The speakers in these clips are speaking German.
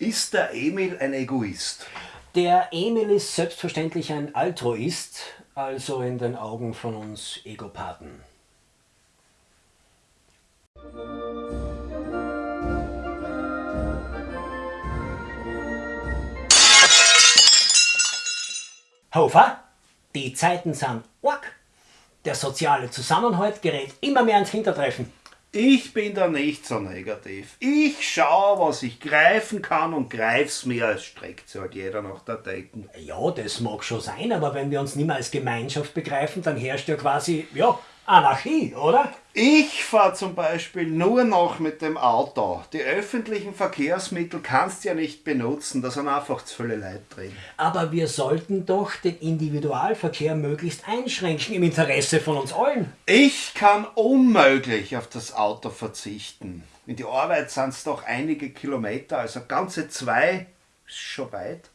Ist der Emil ein Egoist? Der Emil ist selbstverständlich ein Altruist, also in den Augen von uns Egopathen. Hofer, die Zeiten sind arg. Der soziale Zusammenhalt gerät immer mehr ins Hintertreffen. Ich bin da nicht so negativ. Ich schaue, was ich greifen kann und greif's mir, als streckt sich halt jeder nach der Decken. Ja, das mag schon sein, aber wenn wir uns nicht mehr als Gemeinschaft begreifen, dann herrscht ja quasi, ja, Anarchie, oder? Ich fahre zum Beispiel nur noch mit dem Auto. Die öffentlichen Verkehrsmittel kannst du ja nicht benutzen, da sind einfach zu viele Leute drin. Aber wir sollten doch den Individualverkehr möglichst einschränken im Interesse von uns allen. Ich kann unmöglich auf das Auto verzichten. In die Arbeit sind es doch einige Kilometer, also ganze zwei, ist schon weit.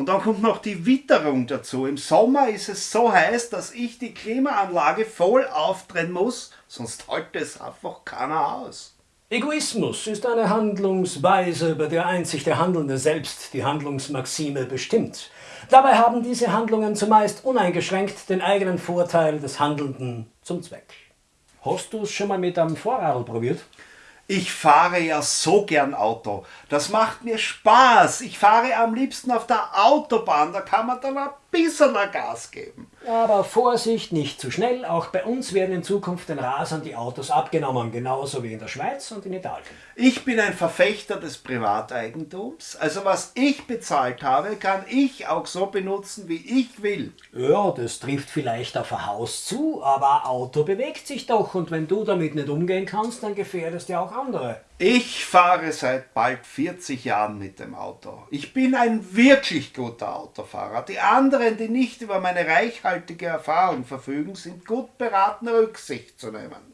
Und dann kommt noch die Witterung dazu. Im Sommer ist es so heiß, dass ich die Klimaanlage voll aufdrehen muss, sonst hält es einfach keiner aus. Egoismus ist eine Handlungsweise, bei der einzig der Handelnde selbst die Handlungsmaxime bestimmt. Dabei haben diese Handlungen zumeist uneingeschränkt den eigenen Vorteil des Handelnden zum Zweck. Hast du es schon mal mit einem Vorradl probiert? Ich fahre ja so gern Auto. Das macht mir Spaß. Ich fahre am liebsten auf der Autobahn. Da kann man dann ein bisschen Gas geben. Aber Vorsicht, nicht zu schnell. Auch bei uns werden in Zukunft den Rasern die Autos abgenommen, genauso wie in der Schweiz und in Italien. Ich bin ein Verfechter des Privateigentums. Also was ich bezahlt habe, kann ich auch so benutzen, wie ich will. Ja, das trifft vielleicht auf ein Haus zu, aber ein Auto bewegt sich doch und wenn du damit nicht umgehen kannst, dann gefährdest du auch andere. Ich fahre seit bald 40 Jahren mit dem Auto. Ich bin ein wirklich guter Autofahrer. Die anderen, die nicht über meine reichhaltige Erfahrung verfügen, sind gut beraten, Rücksicht zu nehmen.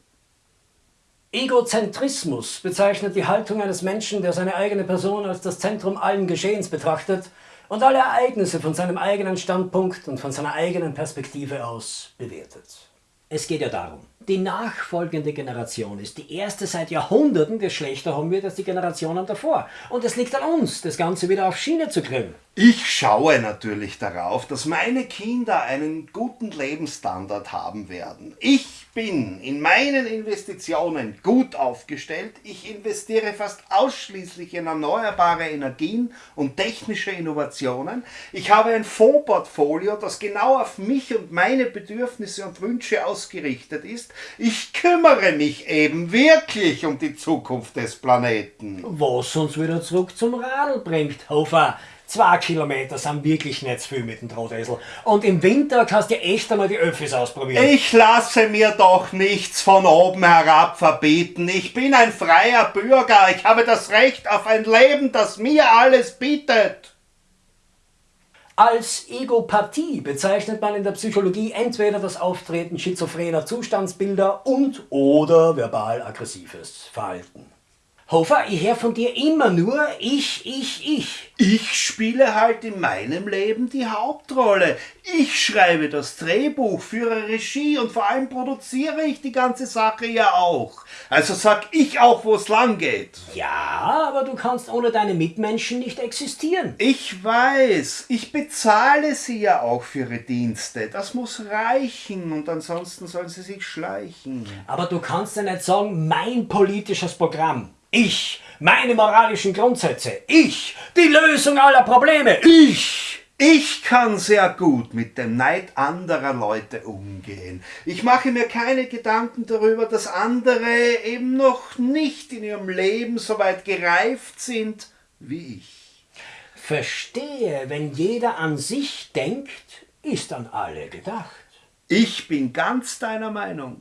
Egozentrismus bezeichnet die Haltung eines Menschen, der seine eigene Person als das Zentrum allen Geschehens betrachtet und alle Ereignisse von seinem eigenen Standpunkt und von seiner eigenen Perspektive aus bewertet. Es geht ja darum, die nachfolgende Generation ist die erste seit Jahrhunderten, die schlechter haben wird als die Generationen davor. Und es liegt an uns, das Ganze wieder auf Schiene zu kriegen. Ich schaue natürlich darauf, dass meine Kinder einen guten Lebensstandard haben werden. Ich bin in meinen Investitionen gut aufgestellt. Ich investiere fast ausschließlich in erneuerbare Energien und technische Innovationen. Ich habe ein Fondsportfolio, das genau auf mich und meine Bedürfnisse und Wünsche ausgerichtet ist. Ich kümmere mich eben wirklich um die Zukunft des Planeten. Was uns wieder zurück zum Radl bringt, Hofer. Zwei Kilometer sind wirklich nicht viel mit dem Drahtesel. Und im Winter kannst du echt einmal die Öffis ausprobieren. Ich lasse mir doch nichts von oben herab verbieten. Ich bin ein freier Bürger. Ich habe das Recht auf ein Leben, das mir alles bietet. Als Egopathie bezeichnet man in der Psychologie entweder das Auftreten schizophrener Zustandsbilder und oder verbal-aggressives Verhalten. Hofer, ich höre von dir immer nur ich, ich, ich. Ich spiele halt in meinem Leben die Hauptrolle. Ich schreibe das Drehbuch, führe Regie und vor allem produziere ich die ganze Sache ja auch. Also sag ich auch, wo es lang geht. Ja, aber du kannst ohne deine Mitmenschen nicht existieren. Ich weiß, ich bezahle sie ja auch für ihre Dienste. Das muss reichen und ansonsten sollen sie sich schleichen. Aber du kannst ja nicht sagen, mein politisches Programm. Ich, meine moralischen Grundsätze. Ich, die Lösung aller Probleme. Ich. Ich kann sehr gut mit dem Neid anderer Leute umgehen. Ich mache mir keine Gedanken darüber, dass andere eben noch nicht in ihrem Leben so weit gereift sind wie ich. Verstehe, wenn jeder an sich denkt, ist an alle gedacht. Ich bin ganz deiner Meinung.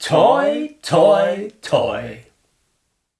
Toi, toi, toi.